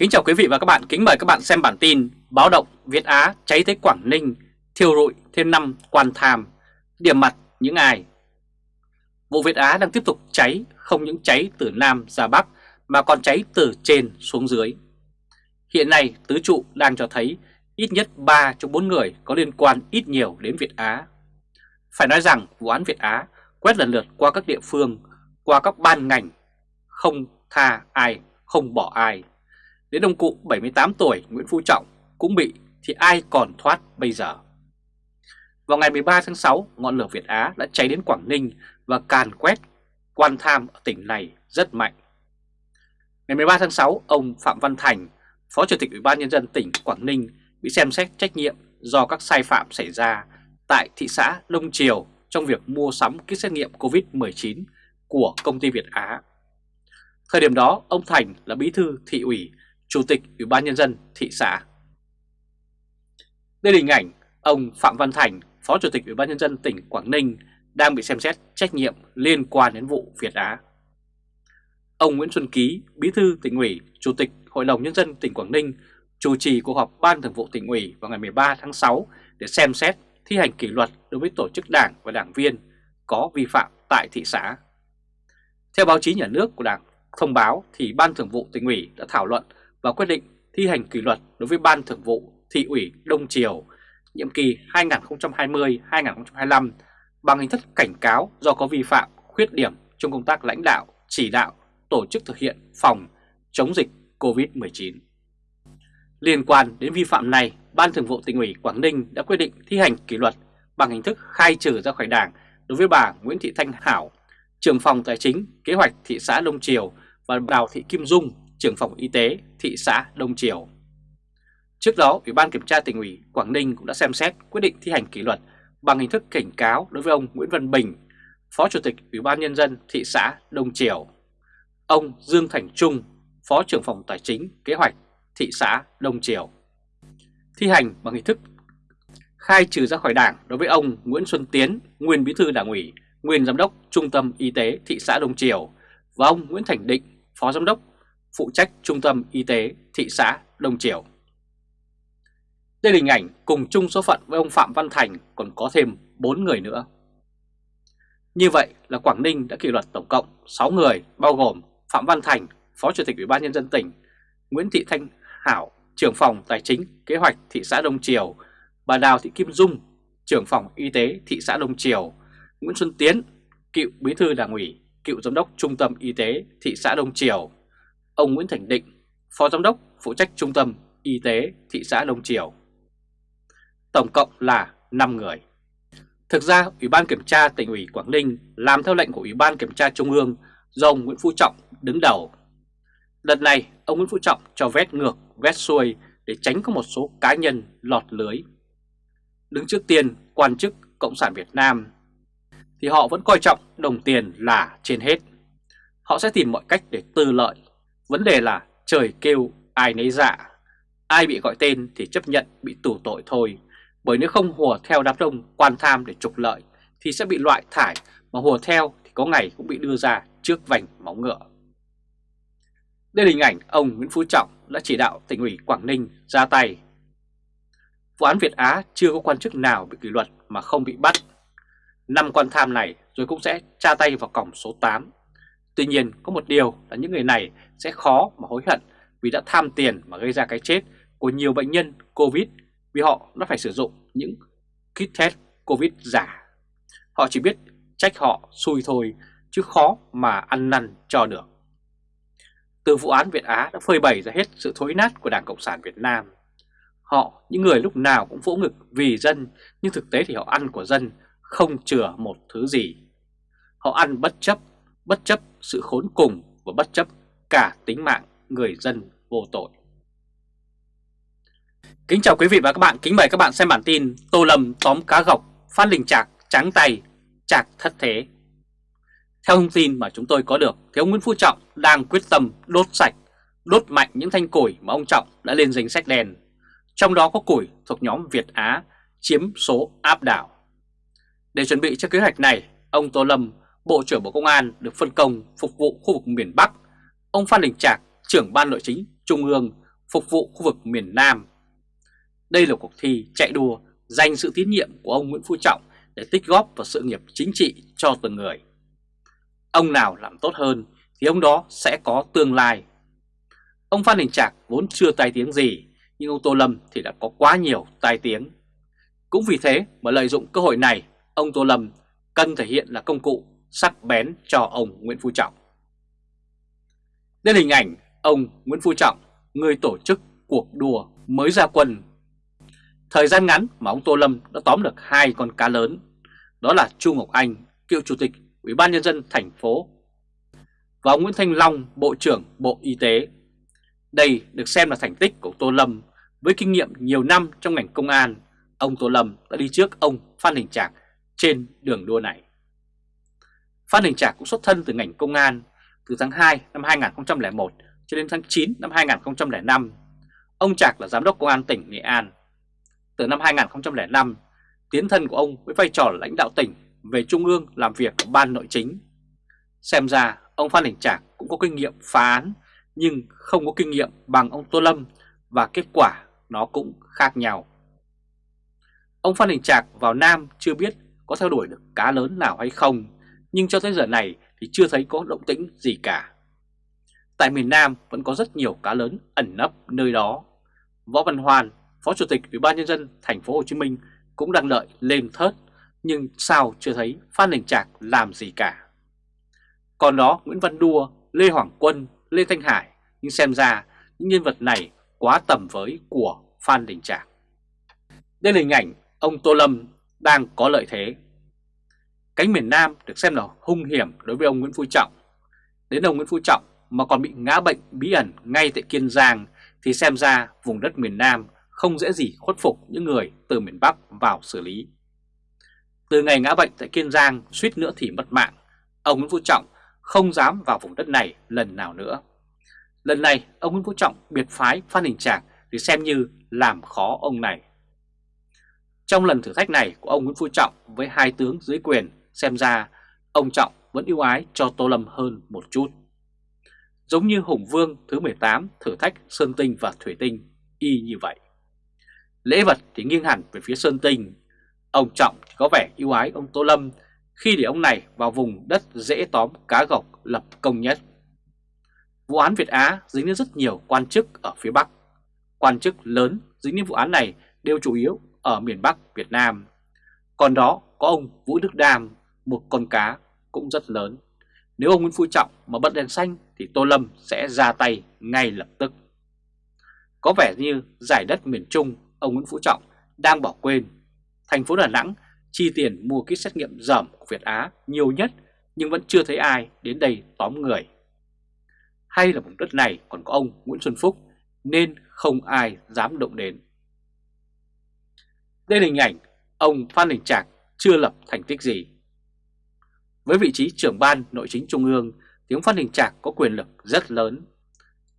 Kính chào quý vị và các bạn, kính mời các bạn xem bản tin Báo động Việt Á cháy tới Quảng Ninh, thiêu rụi thêm năm quan tham, điểm mặt những ai? Vụ Việt Á đang tiếp tục cháy, không những cháy từ Nam ra Bắc mà còn cháy từ trên xuống dưới. Hiện nay tứ trụ đang cho thấy ít nhất 3 trong 4 người có liên quan ít nhiều đến Việt Á. Phải nói rằng vụ án Việt Á quét lần lượt qua các địa phương, qua các ban ngành, không tha ai, không bỏ ai. Đến ông cụ 78 tuổi Nguyễn Phú Trọng cũng bị thì ai còn thoát bây giờ. Vào ngày 13 tháng 6, ngọn lửa Việt Á đã cháy đến Quảng Ninh và càn quét quan tham ở tỉnh này rất mạnh. Ngày 13 tháng 6, ông Phạm Văn Thành, Phó Chủ tịch Ủy ban Nhân dân tỉnh Quảng Ninh bị xem xét trách nhiệm do các sai phạm xảy ra tại thị xã Đông Triều trong việc mua sắm kit xét nghiệm COVID-19 của công ty Việt Á. Thời điểm đó, ông Thành là bí thư thị ủy Chủ tịch Ủy ban Nhân dân thị xã. Đây là hình ảnh ông Phạm Văn Thành, Phó Chủ tịch Ủy ban Nhân dân tỉnh Quảng Ninh đang bị xem xét trách nhiệm liên quan đến vụ Việt Á. Ông Nguyễn Xuân Ký, Bí thư tỉnh ủy, Chủ tịch Hội đồng Nhân dân tỉnh Quảng Ninh chủ trì cuộc họp Ban Thường vụ tỉnh ủy vào ngày 13 tháng 6 để xem xét thi hành kỷ luật đối với tổ chức đảng và đảng viên có vi phạm tại thị xã. Theo báo chí nhà nước của Đảng thông báo thì Ban Thường vụ tỉnh ủy đã thảo luận và quyết định thi hành kỷ luật đối với Ban Thường vụ Thị ủy Đông Triều nhiệm kỳ 2020-2025 bằng hình thức cảnh cáo do có vi phạm, khuyết điểm trong công tác lãnh đạo, chỉ đạo, tổ chức thực hiện phòng chống dịch COVID-19. Liên quan đến vi phạm này, Ban Thường vụ tỉnh ủy Quảng Ninh đã quyết định thi hành kỷ luật bằng hình thức khai trừ ra khỏi đảng đối với bà Nguyễn Thị Thanh Hảo, trưởng phòng tài chính, kế hoạch thị xã Đông Triều và Đào Thị Kim Dung, trưởng phòng y tế thị xã Đông Triều. Trước đó, Ủy ban Kiểm tra tỉnh ủy Quảng Ninh cũng đã xem xét quyết định thi hành kỷ luật bằng hình thức cảnh cáo đối với ông Nguyễn Văn Bình, Phó Chủ tịch Ủy ban Nhân dân thị xã Đông Triều, ông Dương Thành Trung, Phó trưởng phòng Tài chính Kế hoạch thị xã Đông Triều. Thi hành bằng hình thức khai trừ ra khỏi đảng đối với ông Nguyễn Xuân Tiến, nguyên bí thư đảng ủy, nguyên giám đốc Trung tâm Y tế thị xã Đông Triều và ông Nguyễn Thành Định, Phó giám đốc phụ trách Trung tâm Y tế thị xã Đông Triều. Đây là hình ảnh cùng chung số phận với ông Phạm Văn Thành còn có thêm 4 người nữa. Như vậy là Quảng Ninh đã kỷ luật tổng cộng 6 người bao gồm Phạm Văn Thành, Phó Chủ tịch Ủy ban Nhân dân tỉnh, Nguyễn Thị Thanh Hảo, trưởng phòng Tài chính Kế hoạch thị xã Đông Triều, bà Đào Thị Kim Dung, trưởng phòng Y tế thị xã Đông Triều, Nguyễn Xuân Tiến, cựu bí thư đảng ủy, cựu giám đốc Trung tâm Y tế thị xã Đông Triều, ông Nguyễn Thành Định, Phó Giám đốc phụ trách Trung tâm Y tế thị xã Đông Triều. Tổng cộng là 5 người. Thực ra, Ủy ban Kiểm tra tỉnh ủy Quảng Ninh làm theo lệnh của Ủy ban Kiểm tra Trung ương do ông Nguyễn Phú Trọng đứng đầu. Lần này, ông Nguyễn Phú Trọng cho vét ngược, vét xuôi để tránh có một số cá nhân lọt lưới. Đứng trước tiên, quan chức Cộng sản Việt Nam thì họ vẫn coi trọng đồng tiền là trên hết. Họ sẽ tìm mọi cách để tư lợi Vấn đề là trời kêu ai nấy dạ, ai bị gọi tên thì chấp nhận bị tù tội thôi, bởi nếu không hùa theo đám đông quan tham để trục lợi thì sẽ bị loại thải, mà hùa theo thì có ngày cũng bị đưa ra trước vành móng ngựa. Đây là hình ảnh ông Nguyễn Phú Trọng đã chỉ đạo tỉnh ủy Quảng Ninh ra tay. Vụ án Việt Á chưa có quan chức nào bị kỷ luật mà không bị bắt. Năm quan tham này rồi cũng sẽ tra tay vào cổng số 8 Tuy nhiên có một điều là những người này sẽ khó mà hối hận vì đã tham tiền mà gây ra cái chết của nhiều bệnh nhân Covid vì họ đã phải sử dụng những kit test Covid giả. Họ chỉ biết trách họ xui thôi chứ khó mà ăn năn cho được. Từ vụ án Việt Á đã phơi bày ra hết sự thối nát của Đảng Cộng sản Việt Nam. Họ, những người lúc nào cũng vỗ ngực vì dân, nhưng thực tế thì họ ăn của dân không chừa một thứ gì. Họ ăn bất chấp bất chấp sự khốn cùng và bất chấp cả tính mạng người dân vô tội. Kính chào quý vị và các bạn, kính mời các bạn xem bản tin Tô Lâm tóm cá gọc, phát Đình Trạc trắng tay, Trạc thất thế. Theo thông tin mà chúng tôi có được, thì ông Nguyễn Phú Trọng đang quyết tâm đốt sạch, đốt mạnh những thanh củi mà ông Trọng đã lên danh sách đen. Trong đó có củi thuộc nhóm Việt Á chiếm số áp đảo. Để chuẩn bị cho kế hoạch này, ông Tô Lâm Bộ trưởng Bộ Công an được phân công phục vụ khu vực miền Bắc, ông Phan Đình Trạc, trưởng ban nội chính Trung ương phục vụ khu vực miền Nam. Đây là cuộc thi chạy đua dành sự tín nhiệm của ông Nguyễn Phú Trọng để tích góp vào sự nghiệp chính trị cho từng người. Ông nào làm tốt hơn thì ông đó sẽ có tương lai. Ông Phan Đình Trạc vốn chưa tai tiếng gì, nhưng ông Tô Lâm thì đã có quá nhiều tai tiếng. Cũng vì thế mà lợi dụng cơ hội này, ông Tô Lâm cần thể hiện là công cụ sắc bén cho ông Nguyễn Phú Trọng. Đây là hình ảnh ông Nguyễn Phú Trọng, người tổ chức cuộc đua mới ra quân. Thời gian ngắn mà ông Tô Lâm đã tóm được hai con cá lớn, đó là Chu Ngọc Anh, cựu chủ tịch Ủy ban nhân dân thành phố và ông Nguyễn Thanh Long, Bộ trưởng Bộ Y tế. Đây được xem là thành tích của Tô Lâm với kinh nghiệm nhiều năm trong ngành công an. Ông Tô Lâm đã đi trước ông Phan Đình Trạc trên đường đua này. Phan Đình Trạc cũng xuất thân từ ngành công an từ tháng 2 năm 2001 cho đến tháng 9 năm 2005. Ông Trạc là giám đốc công an tỉnh Nghệ An. Từ năm 2005, tiến thân của ông với vai trò lãnh đạo tỉnh về Trung ương làm việc ở Ban Nội chính. Xem ra ông Phan Đình Trạc cũng có kinh nghiệm phá án nhưng không có kinh nghiệm bằng ông Tô Lâm và kết quả nó cũng khác nhau. Ông Phan Đình Trạc vào Nam chưa biết có theo đuổi được cá lớn nào hay không, nhưng cho tới giờ này thì chưa thấy có động tĩnh gì cả. Tại miền Nam vẫn có rất nhiều cá lớn ẩn nấp nơi đó. Võ Văn Hoàn, Phó Chủ tịch Ủy ban nhân dân thành phố Hồ Chí Minh cũng đang đợi lên thớt, nhưng sao chưa thấy Phan Đình Trạc làm gì cả. Còn đó Nguyễn Văn Đua, Lê Hoàng Quân, Lê Thanh Hải, nhưng xem ra những nhân vật này quá tầm với của Phan Đình Trạc. Đây là hình ảnh ông Tô Lâm đang có lợi thế. Cánh miền Nam được xem là hung hiểm đối với ông Nguyễn Phú Trọng. Đến ông Nguyễn Phú Trọng mà còn bị ngã bệnh bí ẩn ngay tại Kiên Giang thì xem ra vùng đất miền Nam không dễ gì khuất phục những người từ miền Bắc vào xử lý. Từ ngày ngã bệnh tại Kiên Giang suýt nữa thì mất mạng, ông Nguyễn Phú Trọng không dám vào vùng đất này lần nào nữa. Lần này ông Nguyễn Phú Trọng biệt phái Phan Đình Trạc để xem như làm khó ông này. Trong lần thử thách này của ông Nguyễn Phú Trọng với hai tướng dưới quyền, xem ra ông Trọng vẫn ưu ái cho Tô Lâm hơn một chút. Giống như Hùng Vương thứ 18 thử thách Sơn Tinh và Thủy Tinh, y như vậy. Lễ vật thì nghiêng hẳn về phía Sơn Tinh. Ông Trọng thì có vẻ ưu ái ông Tô Lâm khi để ông này vào vùng đất dễ tóm cá gọc lập công nhất. Vụ án Việt Á dính đến rất nhiều quan chức ở phía Bắc. Quan chức lớn dính đến vụ án này đều chủ yếu ở miền Bắc Việt Nam. Còn đó có ông Vũ Đức Đam, một con cá cũng rất lớn. Nếu ông Nguyễn Phú Trọng mà bật đèn xanh thì Tô Lâm sẽ ra tay ngay lập tức. Có vẻ như giải đất miền Trung, ông Nguyễn Phú Trọng đang bỏ quên. Thành phố Đà Nẵng chi tiền mua kit xét nghiệm dởm của Việt Á nhiều nhất, nhưng vẫn chưa thấy ai đến đây tóm người. Hay là vùng đất này còn có ông Nguyễn Xuân Phúc, nên không ai dám động đến. Đây là hình ảnh ông Phan Đình Trạc chưa lập thành tích gì. Với vị trí trưởng ban nội chính trung ương tiếng Phan Đình Trạc có quyền lực rất lớn.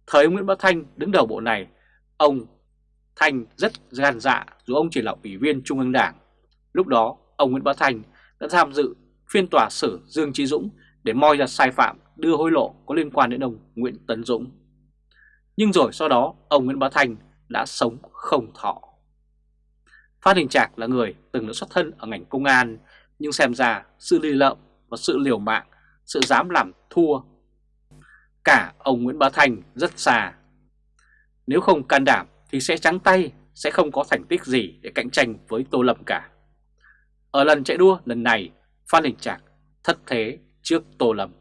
Thời Nguyễn Bá Thanh đứng đầu bộ này, ông Thanh rất gan dạ dù ông chỉ là ủy viên trung ương đảng. Lúc đó ông Nguyễn Bá Thanh đã tham dự phiên tòa xử Dương Trí Dũng để moi ra sai phạm đưa hối lộ có liên quan đến ông Nguyễn Tấn Dũng. Nhưng rồi sau đó ông Nguyễn Bá Thanh đã sống không thọ. Phan Đình Trạc là người từng đã xuất thân ở ngành công an nhưng xem ra sự lì lợm và sự liều mạng, sự dám làm thua. Cả ông Nguyễn Bá Thành rất xa. Nếu không can đảm thì sẽ trắng tay, sẽ không có thành tích gì để cạnh tranh với Tô Lâm cả. Ở lần chạy đua lần này, Phan Đình Trạc thất thế trước Tô Lâm.